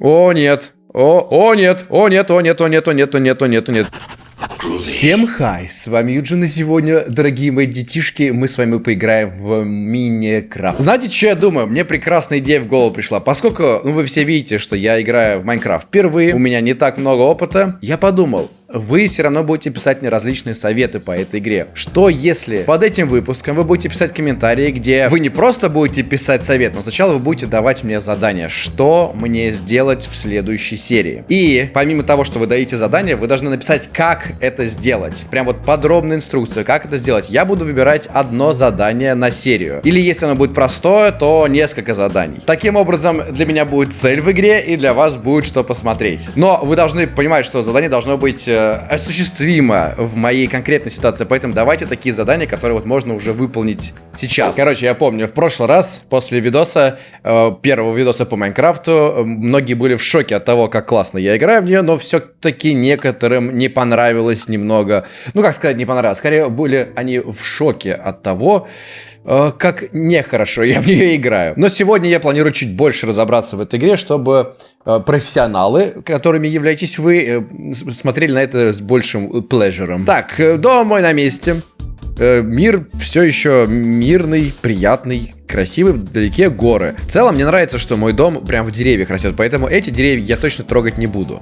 О, нет. О, о, нет. О, нет, о, нет, о, нет, о, нет, о, нет, о, нет, о, нет. Всем хай, с вами Юджин, и сегодня, дорогие мои детишки, мы с вами поиграем в Минекрафт. Знаете, что я думаю? Мне прекрасная идея в голову пришла. Поскольку, ну, вы все видите, что я играю в Майнкрафт впервые, у меня не так много опыта, я подумал, вы все равно будете писать мне различные советы по этой игре. Что если под этим выпуском вы будете писать комментарии, где вы не просто будете писать совет, но сначала вы будете давать мне задание, что мне сделать в следующей серии. И помимо того, что вы даете задание, вы должны написать, как это сделать. Прям вот подробную инструкцию, как это сделать. Я буду выбирать одно задание на серию. Или если оно будет простое, то несколько заданий. Таким образом, для меня будет цель в игре, и для вас будет что посмотреть. Но вы должны понимать, что задание должно быть э, осуществимо в моей конкретной ситуации. Поэтому давайте такие задания, которые вот можно уже выполнить сейчас. Короче, я помню, в прошлый раз, после видоса, э, первого видоса по Майнкрафту, многие были в шоке от того, как классно я играю в нее, но все-таки некоторым не понравилось немного. Ну, как сказать, не понравилось. Скорее, были они в шоке от того, э, как нехорошо я в нее играю. Но сегодня я планирую чуть больше разобраться в этой игре, чтобы э, профессионалы, которыми являетесь вы, э, смотрели на это с большим плежером. Так, э, дом мой на месте. Э, мир все еще мирный, приятный, красивый, вдалеке горы. В целом, мне нравится, что мой дом прям в деревьях растет, поэтому эти деревья я точно трогать не буду.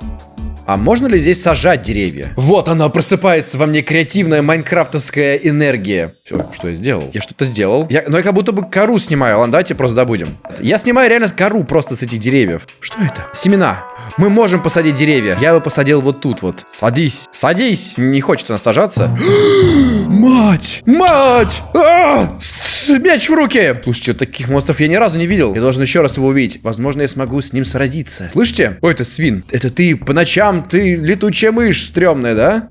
А можно ли здесь сажать деревья? Вот она, просыпается во мне креативная майнкрафтовская энергия. Все, что я сделал? Я что-то сделал. Я, но я как будто бы кору снимаю. Ладно, давайте просто добудем. Я снимаю реально кору просто с этих деревьев. Что это? Семена. Мы можем посадить деревья. Я бы посадил вот тут вот. Садись. Садись. Не хочет она сажаться. Мать! Мать! А! Меч в руки! Слушайте, таких монстров я ни разу не видел. Я должен еще раз его увидеть. Возможно, я смогу с ним сразиться. Слышите? Ой, это свин. Это ты по ночам, ты летучая мышь стрёмная, да?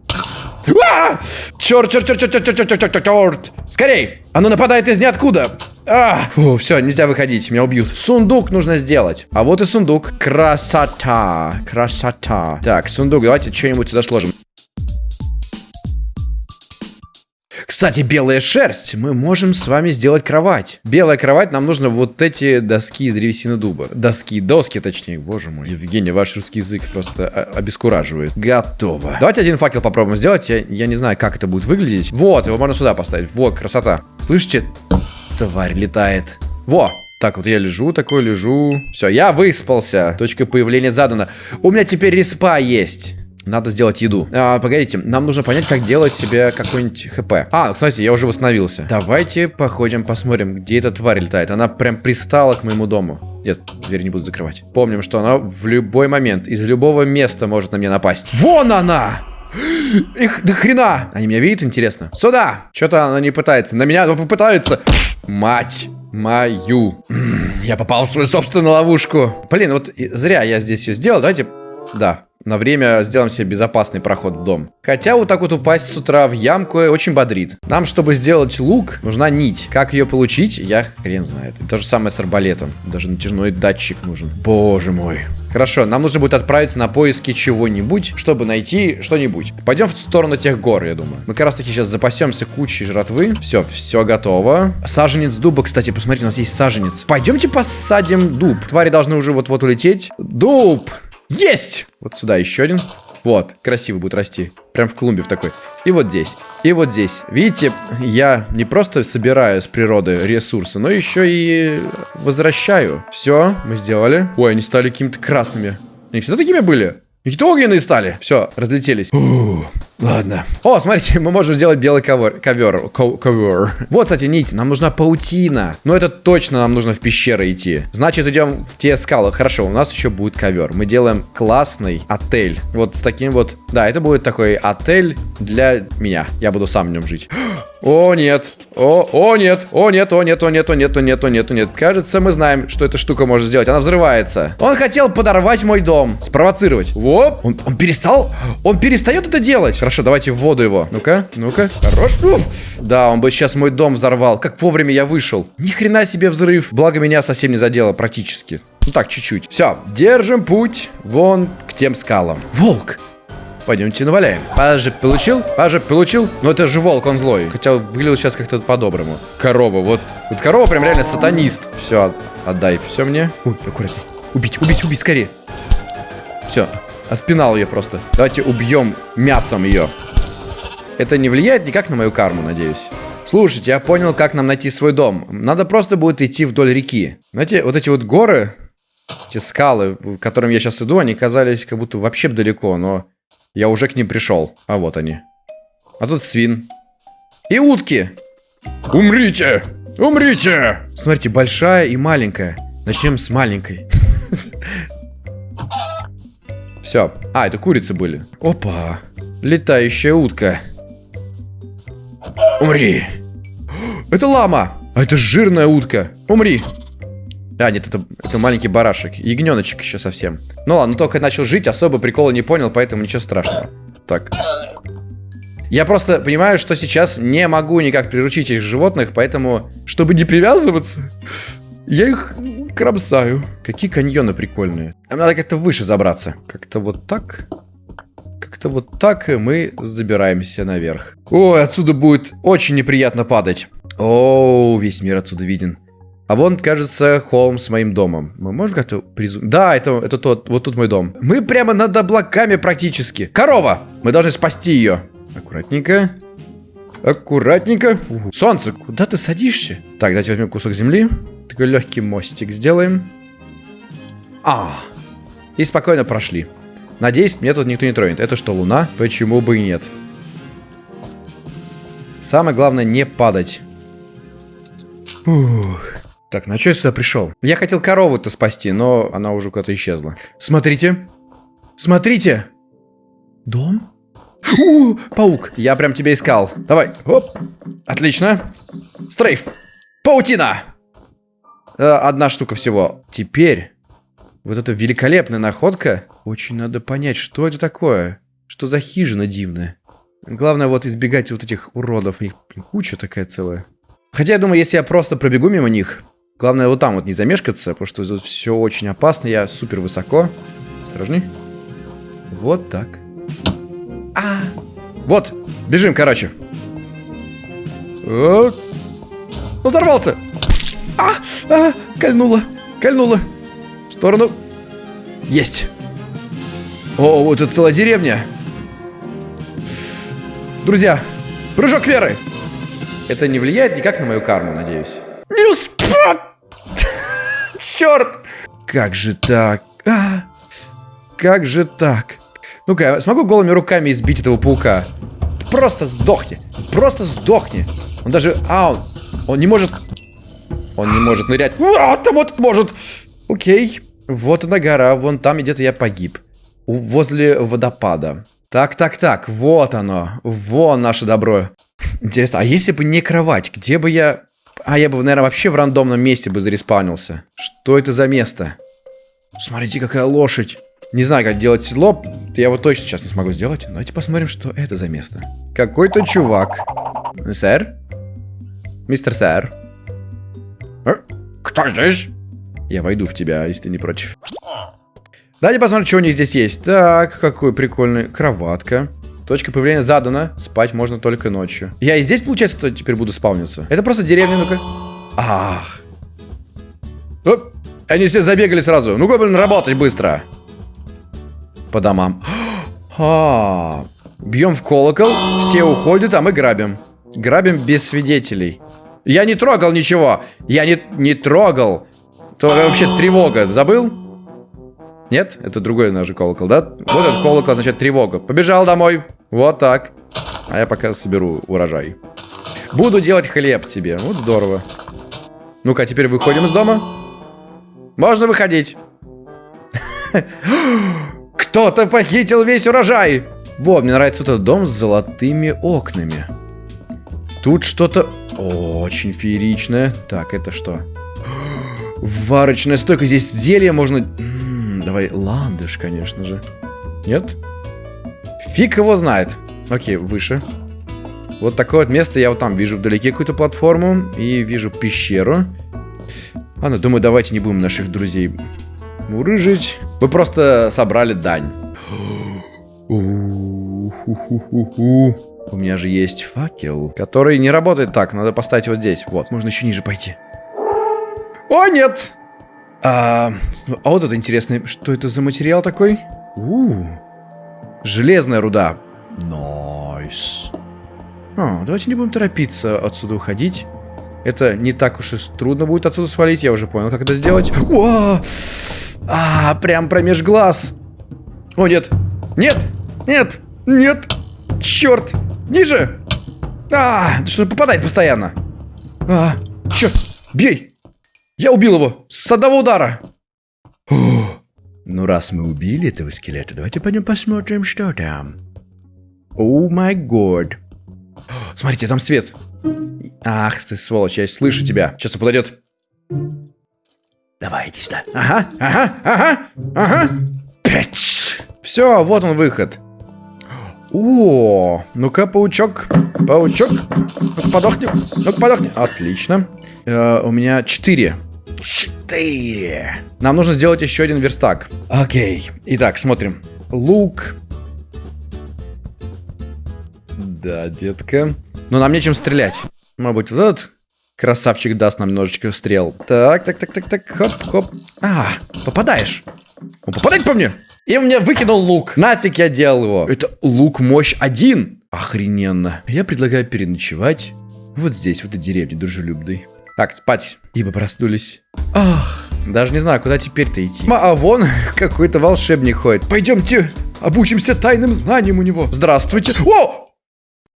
А! Черт, черт, черт, черт, черт, черт, черт, черт, черт. Скорей! Оно нападает из ниоткуда. А, фу, все, нельзя выходить, меня убьют. Сундук нужно сделать. А вот и сундук. Красота. Красота. Так, сундук, давайте что-нибудь сюда сложим. Кстати, белая шерсть. Мы можем с вами сделать кровать. Белая кровать, нам нужно вот эти доски из древесины дуба. Доски, доски точнее. Боже мой. Евгений, ваш русский язык просто обескураживает. Готово. Давайте один факел попробуем сделать. Я, я не знаю, как это будет выглядеть. Вот, его можно сюда поставить. Вот, красота. Слышите? Тварь летает. Во, так, вот я лежу, такой лежу. Все, я выспался. Точка появления задана. У меня теперь респа есть. Надо сделать еду. А, погодите, нам нужно понять, как делать себе какой-нибудь хп. А, кстати, я уже восстановился. Давайте походим, посмотрим, где эта тварь летает. Она прям пристала к моему дому. Нет, дверь не буду закрывать. Помним, что она в любой момент, из любого места может на меня напасть. Вон она! Их до хрена! Они меня видят, интересно? Сюда! Что-то она не пытается. На меня попытается. Мать мою. Я попал в свою собственную ловушку. Блин, вот зря я здесь ее сделал. Давайте... Да, на время сделаем себе безопасный проход в дом. Хотя вот так вот упасть с утра в ямку очень бодрит. Нам, чтобы сделать лук, нужна нить. Как ее получить, я хрен знает. то же самое с арбалетом. Даже натяжной датчик нужен. Боже мой. Хорошо, нам нужно будет отправиться на поиски чего-нибудь, чтобы найти что-нибудь. Пойдем в сторону тех гор, я думаю. Мы как раз таки сейчас запасемся кучей жратвы. Все, все готово. Саженец дуба, кстати, посмотрите, у нас есть саженец. Пойдемте посадим дуб. Твари должны уже вот-вот улететь. Дуб! Есть! Вот сюда еще один. Вот, красиво будет расти. Прям в клумбе в такой. И вот здесь. И вот здесь. Видите, я не просто собираю с природы ресурсы, но еще и возвращаю. Все, мы сделали. Ой, они стали какими-то красными. Они всегда такими были? Какие-то огненные стали. Все, разлетелись. Фу, ладно. О, смотрите, мы можем сделать белый ковер. Ковер. Ковер. Вот, кстати, нить. Нам нужна паутина. Но это точно нам нужно в пещеры идти. Значит, идем в те скалы. Хорошо, у нас еще будет ковер. Мы делаем классный отель. Вот с таким вот... Да, это будет такой отель для меня. Я буду сам в нем жить. О, нет. О, о, нет. О, нет, о, нет, о, нет, о, нет, о, нет, о, нет, о, нет. Кажется, мы знаем, что эта штука может сделать. Она взрывается. Он хотел подорвать мой дом. Спровоцировать. Воп. Он, он перестал? Он перестает это делать. Хорошо, давайте в воду его. Ну-ка, ну-ка. Хорош. Уф. Да, он бы сейчас мой дом взорвал. Как вовремя я вышел. Ни хрена себе взрыв. Благо меня совсем не задело практически. Ну так, чуть-чуть. Все, держим путь вон к тем скалам. Волк! Пойдемте наваляем. Пажик получил? Пажик получил? Но это же волк, он злой. Хотя выглядел сейчас как-то по-доброму. Корова, вот. Вот корова прям реально сатанист. Все, отдай все мне. Ой, аккуратней. Убить, убить, убить, скорее. Все, отпинал ее просто. Давайте убьем мясом ее. Это не влияет никак на мою карму, надеюсь. Слушайте, я понял, как нам найти свой дом. Надо просто будет идти вдоль реки. Знаете, вот эти вот горы, эти скалы, к которым я сейчас иду, они казались как будто вообще далеко, но я уже к ним пришел. А вот они. А тут свин. И утки. Умрите! Умрите! Смотрите, большая и маленькая. Начнем с маленькой. Все. А, это курицы были. Опа. Летающая утка. Умри. Это лама. А это жирная утка. Умри. А, нет, это, это маленький барашек. Ягненочек еще совсем. Ну ладно, только начал жить, особо прикола не понял, поэтому ничего страшного. Так. Я просто понимаю, что сейчас не могу никак приручить этих животных, поэтому, чтобы не привязываться, я их кромсаю. Какие каньоны прикольные. Нам надо как-то выше забраться. Как-то вот так. Как-то вот так и мы забираемся наверх. Ой, отсюда будет очень неприятно падать. О, весь мир отсюда виден. А вон, кажется, холм с моим домом. Мы можем как-то призум... Да, это, это тот, вот тут мой дом. Мы прямо над облаками практически. Корова! Мы должны спасти ее. Аккуратненько. Аккуратненько. Солнце, куда ты садишься? Так, давайте возьмем кусок земли. Такой легкий мостик сделаем. А, и спокойно прошли. Надеюсь, меня тут никто не тронет. Это что, луна? Почему бы и нет? Самое главное, не падать. Ух. Так, на что я сюда пришел? Я хотел корову-то спасти, но она уже куда-то исчезла. Смотрите. Смотрите. Дом? У, паук. Я прям тебя искал. Давай. Оп. Отлично. Стрейф. Паутина. Э, одна штука всего. Теперь. Вот эта великолепная находка. Очень надо понять, что это такое. Что за хижина дивная. Главное вот избегать вот этих уродов. Их куча такая целая. Хотя я думаю, если я просто пробегу мимо них, Главное вот там вот не замешкаться, потому что тут все очень опасно. Я супер высоко. Осторожней. Вот так. А, вот, бежим, короче. Вот. Он взорвался. А, а, кольнуло, кольнуло. В сторону. Есть. О, вот это целая деревня. Друзья, прыжок веры. Это не влияет никак на мою карму, надеюсь. Не успел. Черт! Как же так? А, как же так? Ну-ка, смогу голыми руками избить этого паука? Просто сдохни. Просто сдохни. Он даже... А, он, он не может... Он не может нырять. А, там вот может. Окей. Вот она гора. Вон там где-то я погиб. Возле водопада. Так, так, так. Вот оно. Вон наше добро. Интересно, а если бы не кровать, где бы я... А, я бы, наверное, вообще в рандомном месте бы зареспаунился. Что это за место? Смотрите, какая лошадь. Не знаю, как делать седло. Я его точно сейчас не смогу сделать. Давайте посмотрим, что это за место. Какой-то чувак. Сэр? Мистер сэр? А? Кто здесь? Я войду в тебя, если ты не против. Давайте посмотрим, что у них здесь есть. Так, какой прикольный. Кроватка. Точка появления задана. Спать можно только ночью. Я и здесь, получается, то теперь буду спавниться. Это просто деревня, ну-ка. Ах. Оп. Они все забегали сразу. Ну-ка, блин, работать быстро. По домам. А, Бьем в колокол, все уходят, а мы грабим. Грабим без свидетелей. Я не трогал ничего. Я не, не трогал. То вообще тревога. Забыл? Нет? Это другой наш колокол, да? Вот этот колокол означает тревога. Побежал домой. Вот так. А я пока соберу урожай. Буду делать хлеб тебе. Вот здорово. Ну-ка, теперь выходим из дома. Можно выходить. Кто-то похитил весь урожай. Вот, мне нравится вот этот дом с золотыми окнами. Тут что-то очень фееричное. Так, это что? Варочная стойка. Здесь зелье можно... Давай, ландыш, конечно же. Нет? Фиг его знает. Окей, выше. Вот такое вот место. Я вот там вижу вдалеке какую-то платформу. И вижу пещеру. Ладно, думаю, давайте не будем наших друзей мурыжить. Мы просто собрали дань. У меня же есть факел, который не работает так. Надо поставить его здесь. Вот, можно еще ниже пойти. О, нет! А, а вот это интересный. Что это за материал такой? У, железная руда. Nice. А, давайте не будем торопиться отсюда уходить. Это не так уж и трудно будет отсюда свалить, я уже понял, как это сделать. О! А, прям промеж глаз. О, нет. Нет! Нет! Нет! Черт! Ниже! А, что попадает постоянно. А, черт! Бей! Я убил его с одного удара. Фух. Ну, раз мы убили этого скелета, давайте пойдем посмотрим, что там. О май год. Смотрите, там свет. Ах ты, сволочь, я слышу тебя. Сейчас он подойдет. Давай, иди сюда. Ага, ага, ага, ага. Пять. Все, вот он выход. О, ну-ка, паучок, паучок, ну подохни, ну подохни. Отлично. Э, у меня четыре. Четыре. Нам нужно сделать еще один верстак. Окей. Итак, смотрим. Лук. Да, детка. Но нам нечем стрелять. Может вот этот красавчик даст нам немножечко стрел. Так, так, так, так, так, хоп, хоп. А, попадаешь. Он попадает по мне. И мне выкинул лук. Нафиг я делал его. Это лук мощь один. Охрененно. Я предлагаю переночевать вот здесь, в этой деревне дружелюбной. Так, спать. Ибо проснулись. Ах, даже не знаю, куда теперь-то идти. А, вон какой-то волшебник ходит. Пойдемте, обучимся тайным знаниям у него. Здравствуйте. О!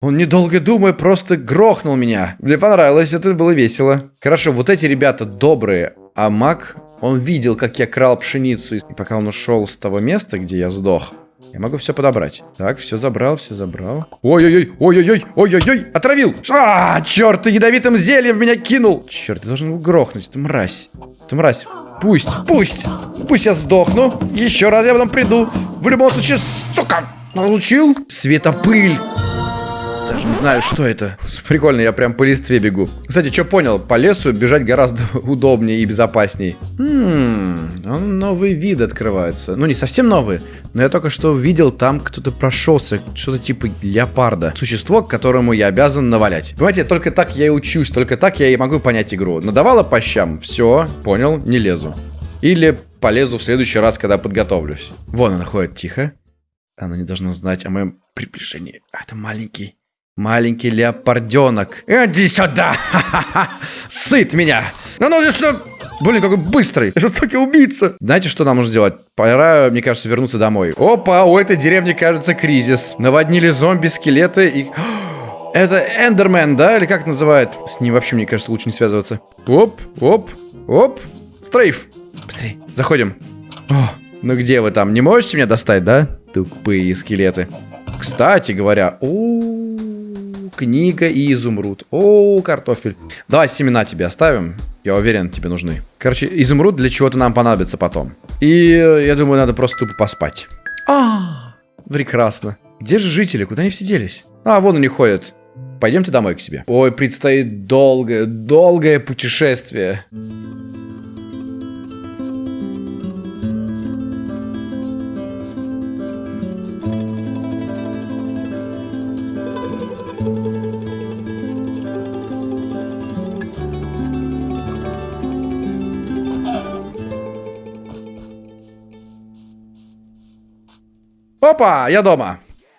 Он, недолго думая, просто грохнул меня. Мне понравилось, это было весело. Хорошо, вот эти ребята добрые, а маг, он видел, как я крал пшеницу. И пока он ушел с того места, где я сдох, я могу все подобрать. Так, все забрал, все забрал. Ой-ой-ой, ой-ой-ой, ой-ой-ой, отравил. А, черт, ты ядовитым зельем меня кинул. Черт, ты должен грохнуть, ты мразь. Ты мразь. Пусть, пусть, пусть я сдохну. Еще раз я потом приду. В любом случае, сука, получил. Светопыль. Даже не знаю, что это. Прикольно, я прям по листве бегу. Кстати, что понял? По лесу бежать гораздо удобнее и безопасней. Хм, новый вид открывается. Ну, не совсем новый, но я только что видел, там кто-то прошелся. Что-то типа леопарда. Существо, которому я обязан навалять. Понимаете, только так я и учусь, только так я и могу понять игру. Надавала по щам, все, понял, не лезу. Или полезу в следующий раз, когда подготовлюсь. Вон она ходит тихо. Она не должна знать о моем приближении. А, это маленький. Маленький леопарденок. Иди сюда! Сыт меня! Ну, ну, что... Блин, какой быстрый. Жестокий убийца. Знаете, что нам нужно делать? Пора, мне кажется, вернуться домой. Опа, у этой деревни, кажется, кризис. Наводнили зомби, скелеты и... Это Эндермен, да? Или как это называют? С ним вообще, мне кажется, лучше не связываться. Оп, оп, оп. Стрейф. Быстрее, заходим. О, ну где вы там? Не можете меня достать, да? Тупые скелеты. Кстати говоря, о, книга и изумруд. О, картофель. Давай семена тебе оставим. Я уверен, тебе нужны. Короче, изумруд для чего-то нам понадобится потом. И я думаю, надо просто тупо поспать. А, прекрасно. Где же жители? Куда они все делись? А, вон они ходят. Пойдемте домой к себе. Ой, предстоит долгое, долгое путешествие. Опа, я дома.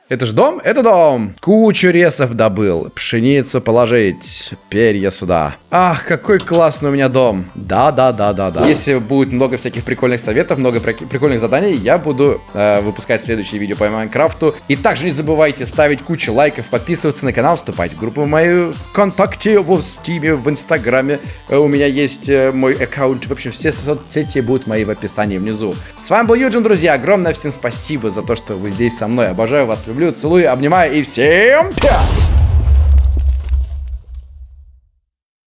Это ж дом? Это дом. Кучу ресов добыл. Пшеницу положить. Перья сюда. Ах, какой классный у меня дом. Да, да, да, да, да. Если будет много всяких прикольных советов, много прикольных заданий, я буду э, выпускать следующие видео по Майнкрафту. И также не забывайте ставить кучу лайков, подписываться на канал, вступать в группу в мою ВКонтакте, в Стиме, в Инстаграме. Э, у меня есть э, мой аккаунт. В общем, все соцсети будут мои в описании внизу. С вами был Юджин, друзья. Огромное всем спасибо за то, что вы здесь со мной. Обожаю вас, люблю, целую, обнимаю и всем пять!